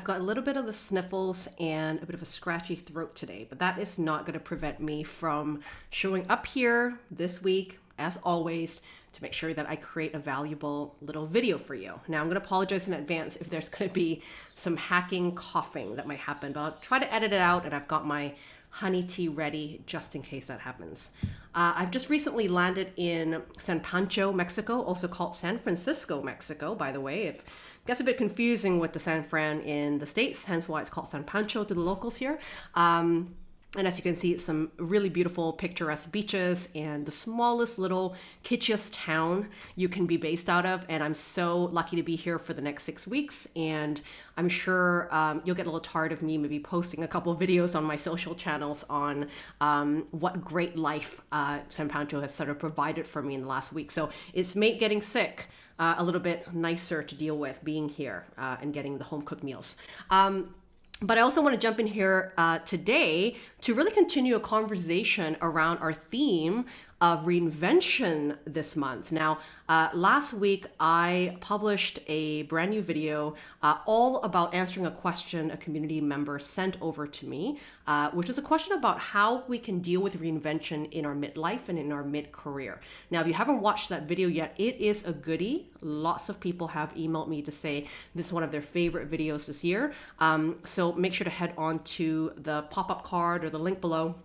I've got a little bit of the sniffles and a bit of a scratchy throat today, but that is not going to prevent me from showing up here this week, as always, to make sure that I create a valuable little video for you. Now, I'm going to apologize in advance if there's going to be some hacking coughing that might happen, but I'll try to edit it out, and I've got my honey tea ready just in case that happens. Uh, I've just recently landed in San Pancho, Mexico, also called San Francisco, Mexico, by the way. It gets a bit confusing with the San Fran in the States, hence why it's called San Pancho to the locals here. Um, and as you can see, some really beautiful picturesque beaches and the smallest little kitschiest town you can be based out of. And I'm so lucky to be here for the next six weeks. And I'm sure um, you'll get a little tired of me maybe posting a couple videos on my social channels on um, what great life uh, San Pancho has sort of provided for me in the last week. So it's made getting sick uh, a little bit nicer to deal with being here uh, and getting the home cooked meals. Um, but I also want to jump in here uh, today to really continue a conversation around our theme of reinvention this month. Now, uh, last week I published a brand new video uh, all about answering a question a community member sent over to me, uh, which is a question about how we can deal with reinvention in our midlife and in our mid career. Now, if you haven't watched that video yet, it is a goodie. Lots of people have emailed me to say this is one of their favorite videos this year. Um, so make sure to head on to the pop up card or the link below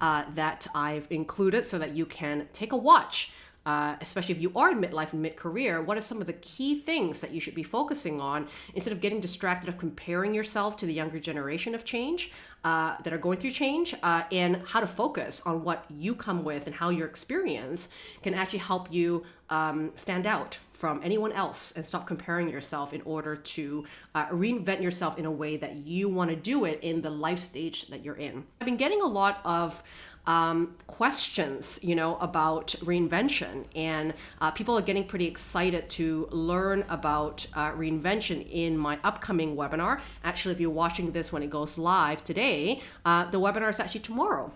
uh, that I've included so that you can take a watch. Uh, especially if you are in midlife and mid-career, what are some of the key things that you should be focusing on instead of getting distracted of comparing yourself to the younger generation of change uh, that are going through change uh, and how to focus on what you come with and how your experience can actually help you um, stand out from anyone else and stop comparing yourself in order to uh, reinvent yourself in a way that you want to do it in the life stage that you're in. I've been getting a lot of um, questions, you know, about reinvention, and uh, people are getting pretty excited to learn about uh, reinvention in my upcoming webinar. Actually, if you're watching this when it goes live today, uh, the webinar is actually tomorrow.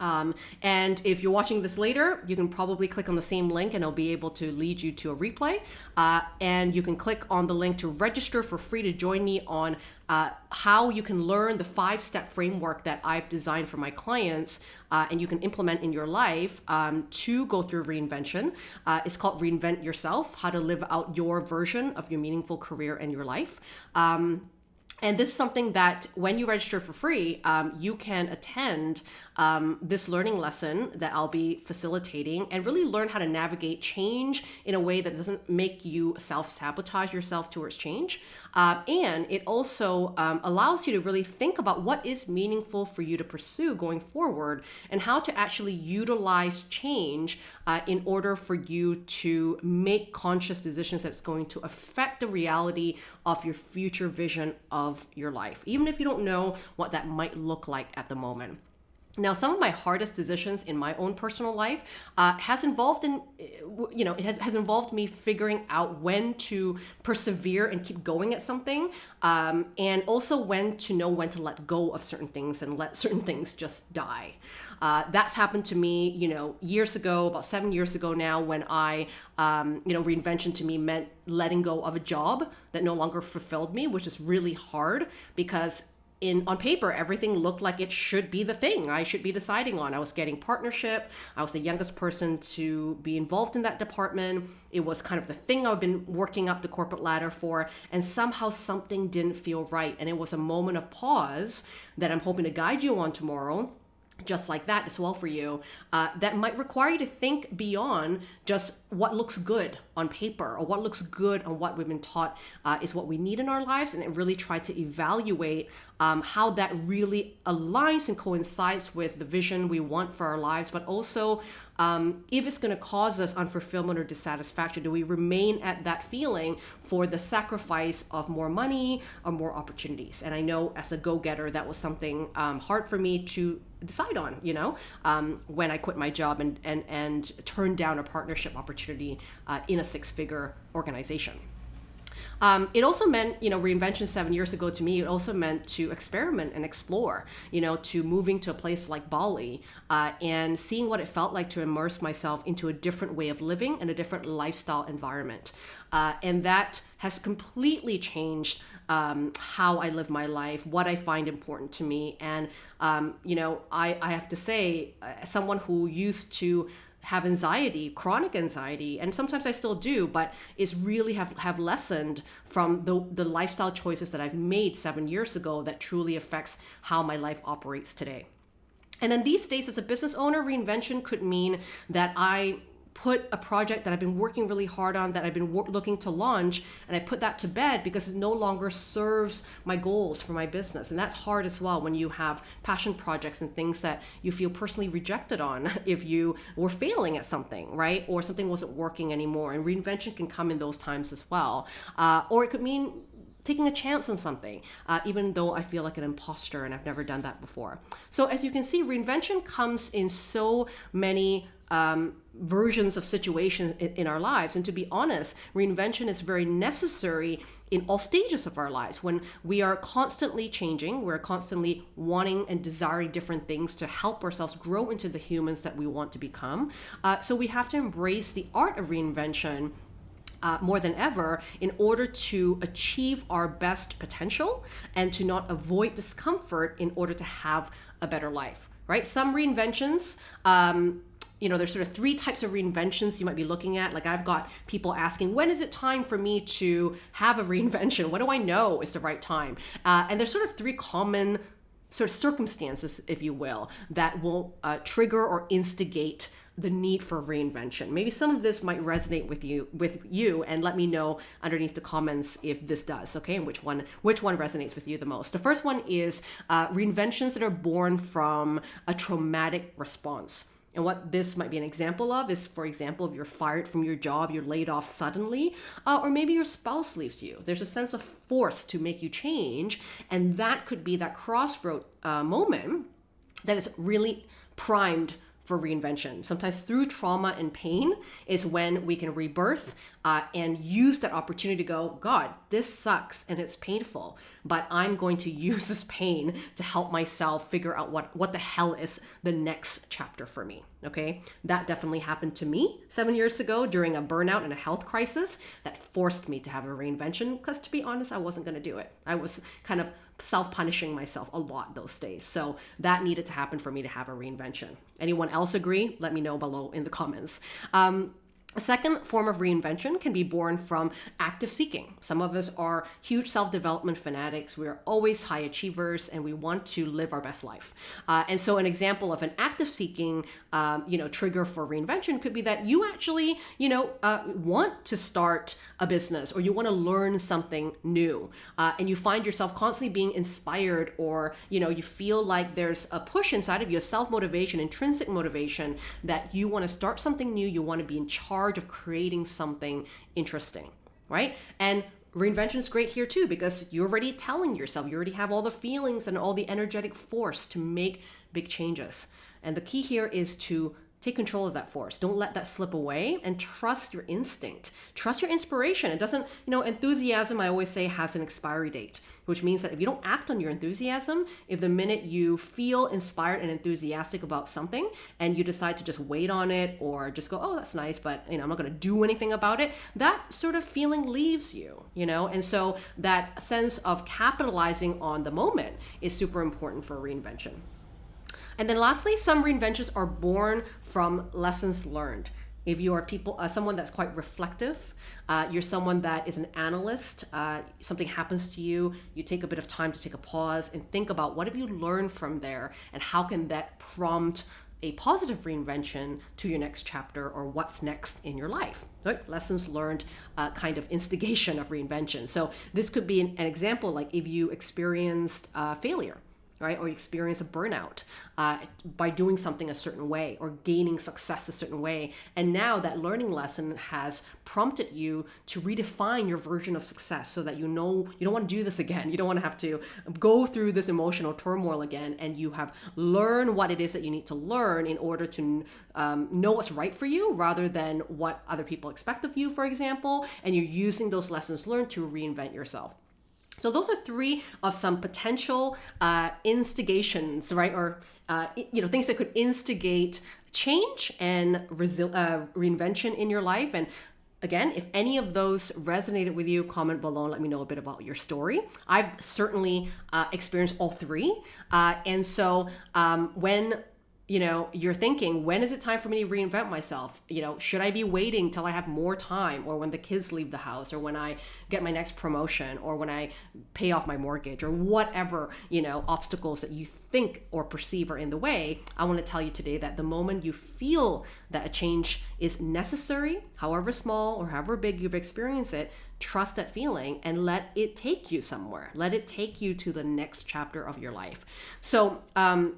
Um, and if you're watching this later, you can probably click on the same link and it'll be able to lead you to a replay. Uh, and you can click on the link to register for free to join me on uh, how you can learn the five step framework that I've designed for my clients uh, and you can implement in your life um, to go through reinvention. Uh, it's called Reinvent Yourself How to Live Out Your Version of Your Meaningful Career and Your Life. Um, and this is something that when you register for free, um, you can attend um, this learning lesson that I'll be facilitating and really learn how to navigate change in a way that doesn't make you self sabotage yourself towards change. Uh, and it also um, allows you to really think about what is meaningful for you to pursue going forward and how to actually utilize change uh, in order for you to make conscious decisions that's going to affect the reality of your future vision of your life, even if you don't know what that might look like at the moment. Now, some of my hardest decisions in my own personal life uh, has involved in, you know, it has, has involved me figuring out when to persevere and keep going at something, um, and also when to know when to let go of certain things and let certain things just die. Uh, that's happened to me, you know, years ago, about seven years ago now, when I, um, you know, reinvention to me meant letting go of a job that no longer fulfilled me, which is really hard because in on paper everything looked like it should be the thing i should be deciding on. I was getting partnership. I was the youngest person to be involved in that department. It was kind of the thing i've been working up the corporate ladder for and somehow something didn't feel right. And it was a moment of pause that i'm hoping to guide you on tomorrow just like that as well for you uh, that might require you to think beyond just what looks good on paper or what looks good on what we've been taught uh, is what we need in our lives and really try to evaluate um, how that really aligns and coincides with the vision we want for our lives but also um, if it's going to cause us unfulfillment or dissatisfaction do we remain at that feeling for the sacrifice of more money or more opportunities? And i know as a go-getter that was something um, hard for me to decide on you know um, when i quit my job and and and turned down a partnership opportunity uh, in a six-figure organization um, it also meant, you know, reinvention seven years ago to me, it also meant to experiment and explore, you know, to moving to a place like Bali uh, and seeing what it felt like to immerse myself into a different way of living and a different lifestyle environment. Uh, and that has completely changed um, how I live my life, what I find important to me. And, um, you know, I, I have to say, uh, someone who used to have anxiety, chronic anxiety, and sometimes I still do, but it's really have, have lessened from the, the lifestyle choices that I've made seven years ago that truly affects how my life operates today. And then these days, as a business owner, reinvention could mean that I put a project that I've been working really hard on that I've been looking to launch and I put that to bed because it no longer serves my goals for my business. And that's hard as well when you have passion projects and things that you feel personally rejected on if you were failing at something, right? Or something wasn't working anymore. And reinvention can come in those times as well. Uh, or it could mean taking a chance on something, uh, even though I feel like an imposter and I've never done that before. So, as you can see, reinvention comes in so many um, versions of situations in, in, our lives. And to be honest, reinvention is very necessary in all stages of our lives. When we are constantly changing, we're constantly wanting and desiring different things to help ourselves grow into the humans that we want to become. Uh, so we have to embrace the art of reinvention uh, more than ever in order to achieve our best potential and to not avoid discomfort in order to have a better life right some reinventions um, you know, there's sort of three types of reinventions you might be looking at. Like I've got people asking, when is it time for me to have a reinvention? What do I know is the right time? Uh, and there's sort of three common sort of circumstances, if you will, that will uh, trigger or instigate the need for reinvention. Maybe some of this might resonate with you with you and let me know underneath the comments if this does, okay? And which one which one resonates with you the most. The first one is uh, reinventions that are born from a traumatic response. And what this might be an example of is, for example, if you're fired from your job, you're laid off suddenly, uh, or maybe your spouse leaves you. There's a sense of force to make you change, and that could be that crossroad uh, moment that is really primed for reinvention. Sometimes through trauma and pain is when we can rebirth uh, and use that opportunity to go, God, this sucks and it's painful, but I'm going to use this pain to help myself figure out what, what the hell is the next chapter for me. Okay. That definitely happened to me seven years ago during a burnout and a health crisis that forced me to have a reinvention because to be honest, I wasn't going to do it. I was kind of self punishing myself a lot those days. So that needed to happen for me to have a reinvention. Anyone else agree? Let me know below in the comments. Um, a second form of reinvention can be born from active seeking. Some of us are huge self development fanatics. We're always high achievers and we want to live our best life. Uh, and so, an example of an active seeking um, you know, trigger for reinvention could be that you actually, you know, uh, want to start a business or you want to learn something new. Uh, and you find yourself constantly being inspired or, you know, you feel like there's a push inside of you, self motivation, intrinsic motivation that you want to start something new, you want to be in charge charge of creating something interesting, right? And reinvention is great here too because you're already telling yourself, you already have all the feelings and all the energetic force to make big changes. And the key here is to Take control of that force. Don't let that slip away and trust your instinct. Trust your inspiration. It doesn't, you know, enthusiasm, I always say, has an expiry date, which means that if you don't act on your enthusiasm, if the minute you feel inspired and enthusiastic about something and you decide to just wait on it or just go, oh, that's nice, but, you know, I'm not going to do anything about it, that sort of feeling leaves you, you know? And so that sense of capitalizing on the moment is super important for reinvention. And then lastly, some reinventions are born from lessons learned. If you are people, uh, someone that's quite reflective, uh, you're someone that is an analyst. Uh, something happens to you, you take a bit of time to take a pause and think about what have you learned from there, and how can that prompt a positive reinvention to your next chapter or what's next in your life. Right? Lessons learned, uh, kind of instigation of reinvention. So this could be an, an example, like if you experienced uh, failure right? Or experience a burnout uh, by doing something a certain way or gaining success a certain way. And now that learning lesson has prompted you to redefine your version of success so that you know you don't want to do this again. You don't want to have to go through this emotional turmoil again. And you have learned what it is that you need to learn in order to um, know what's right for you rather than what other people expect of you, for example. And you're using those lessons learned to reinvent yourself. So those are three of some potential uh, instigations, right? Or uh, you know things that could instigate change and resi- uh, reinvention in your life. And again, if any of those resonated with you, comment below and let me know a bit about your story. I've certainly uh, experienced all three. Uh, and so um, when you know you're thinking when is it time for me to reinvent myself? You know should i be waiting till i have more time or when the kids leave the house or when i get my next promotion or when i pay off my mortgage or whatever you know obstacles that you think or perceive are in the way? I want to tell you today that the moment you feel that a change is necessary however small or however big you've experienced it trust that feeling and let it take you somewhere. Let it take you to the next chapter of your life. So um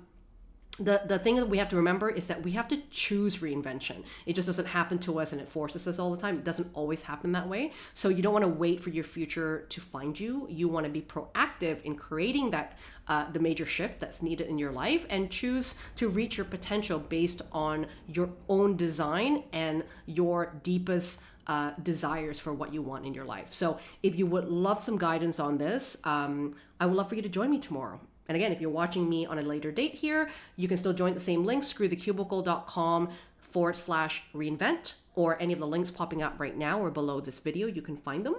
the, the thing that we have to remember is that we have to choose reinvention. It just doesn't happen to us and it forces us all the time. It doesn't always happen that way. So you don't want to wait for your future to find you. You want to be proactive in creating that uh, the major shift that's needed in your life and choose to reach your potential based on your own design and your deepest uh, desires for what you want in your life. So, if you would love some guidance on this, um, I would love for you to join me tomorrow. And again, if you're watching me on a later date here, you can still join the same link, screwthecubicle.com forward slash reinvent, or any of the links popping up right now or below this video, you can find them.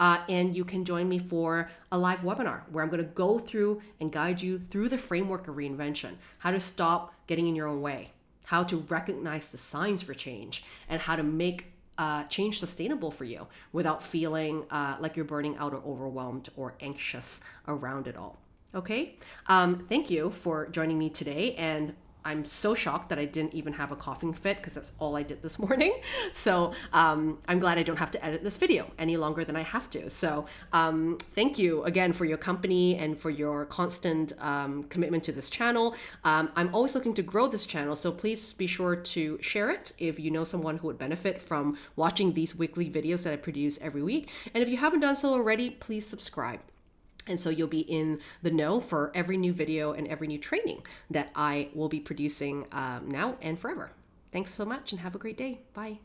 Uh, and you can join me for a live webinar where I'm going to go through and guide you through the framework of reinvention, how to stop getting in your own way, how to recognize the signs for change, and how to make uh, change sustainable for you without feeling uh, like you're burning out or overwhelmed or anxious around it all. Okay. Um, thank you for joining me today. And I'm so shocked that I didn't even have a coughing fit because that's all I did this morning. So um, I'm glad I don't have to edit this video any longer than I have to. So um, thank you again for your company and for your constant um, commitment to this channel. Um, I'm always looking to grow this channel, so please be sure to share it if you know someone who would benefit from watching these weekly videos that I produce every week. And if you haven't done so already, please subscribe. And so you'll be in the know for every new video and every new training that I will be producing um, now and forever. Thanks so much and have a great day. Bye.